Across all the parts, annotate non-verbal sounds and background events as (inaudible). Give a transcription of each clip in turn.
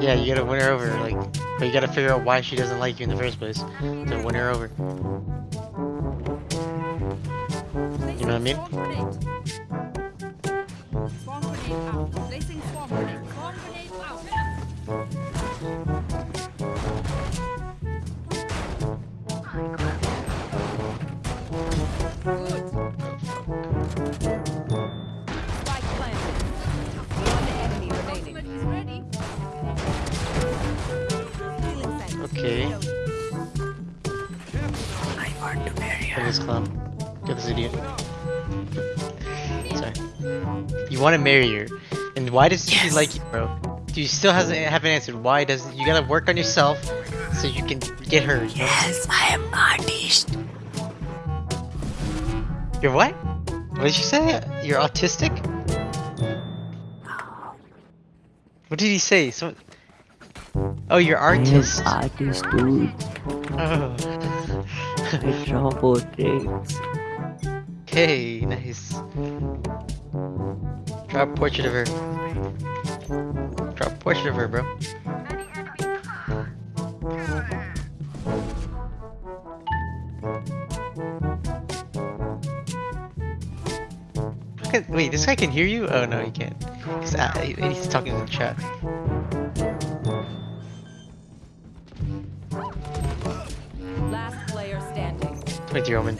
Yeah, you gotta win her over, like, but you gotta figure out why she doesn't like you in the first place to win her over. You know what I mean? Okay. I want to marry her. Get this clown. Get this idiot. Sorry. You want to marry her, and why does she like you, bro? Do you still hasn't haven't answered? Why does you gotta work on yourself so you can get her? You know? Yes, I am artist. You're what? What did you say? You're autistic? What did he say? So. Oh, you're I am artist. artist, dude. Oh. I draw portraits. Okay, nice. Draw a portrait of her. Draw a portrait of her, bro. Wait, this guy can hear you? Oh no, he can't. He's, uh, he's talking in the chat. One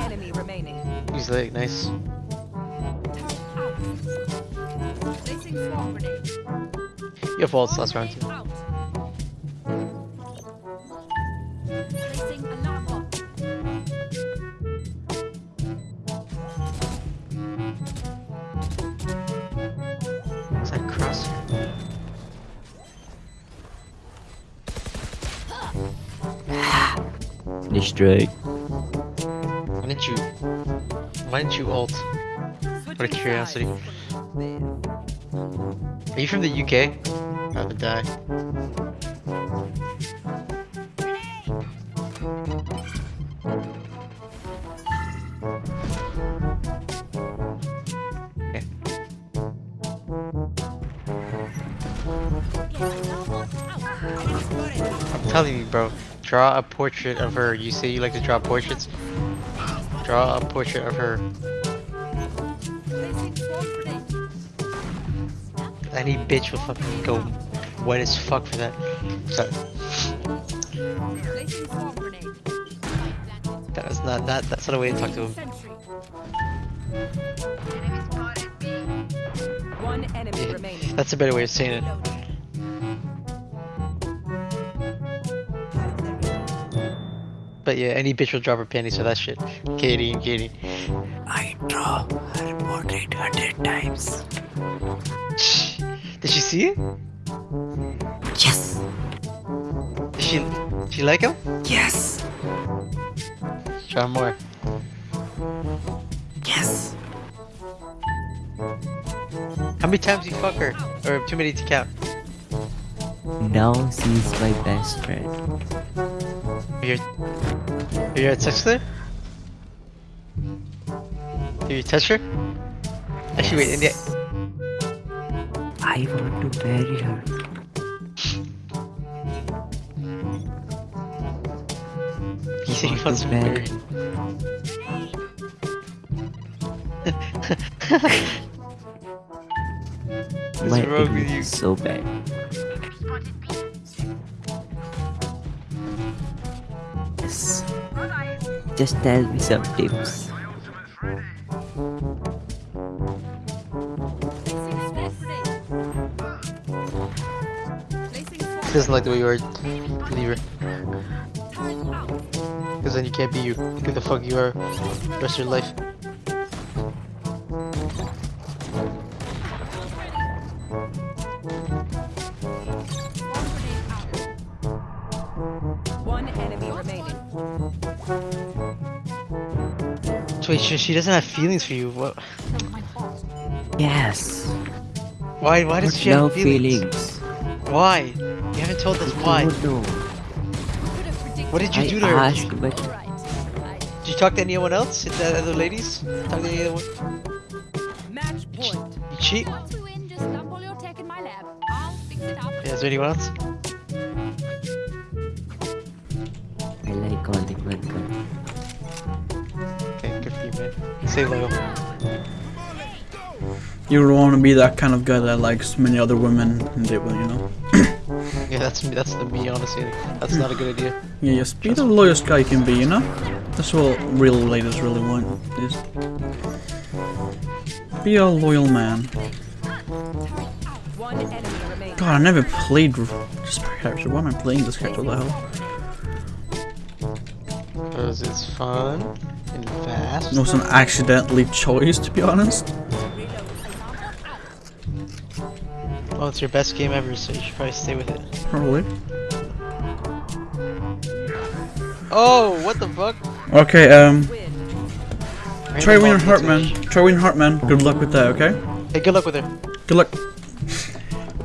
enemy remaining. He's like, nice. Turret out. Placing swarm. You have walls last round Destroyed. Why didn't you? Why didn't you ult? What a curiosity. Are you from the UK? I would die. Telling you, bro. Draw a portrait of her. You say you like to draw portraits. Draw a portrait of her. Placing swarm grenade. Any bitch will fucking go wet as fuck for that. So, Placing that was not that. That's not a way to talk to him. Sentry. One enemy Yeah. That's a better way of saying it. But yeah, any bitch will drop her panties for that shit. Katie and Katie. I draw her portrait hundred times. Did she see it? Yes, Did she she like him? yes, Draw more. yes. How many times you fuck her? Or too many to count? Now she's my best friend. You're you're at sex with her? Did you touch her? Actually, wait. In the, I want to marry her. he said he wants to to marry. (laughs) (laughs) What's My wrong with you? is so bad. Just tell me some tips. He doesn't like the way you are. Leave her. Because then you can't be you. Who the fuck you are rest of your life. Swarm So wait, she, she doesn't have feelings for you. What? Yes. Why? Why does she no have feelings? feelings. Why? You haven't told us why. Know. Could have predicted. What did you I do to her? asked, You- but Did you talk to anyone else? Did the other ladies? Talk to any other one? Match point. You cheat? Want to win, just dump all your tech in my lab. I'll fix it up. Yeah, is there anyone else? Man. Stay loyal. You don't want to be that kind of guy that likes many other women and they will, you know. (coughs) Yeah, that's me. That's the me, honestly. That's not a good idea. Yeah, just be the loyalest guy you can be, you know. That's what real ladies really want. Is be a loyal man. One enemy remaining. God, I never played this character. Why am I playing this character? What the hell? Because it's fun and fast. It was an accidentally choice, to be honest. Well, it's your best game ever, so you should probably stay with it. Probably. Oh, what the fuck? Okay, um, Win. try winning ball Try winning Heartman. Good luck with that, okay? Hey, good luck with her. Good luck.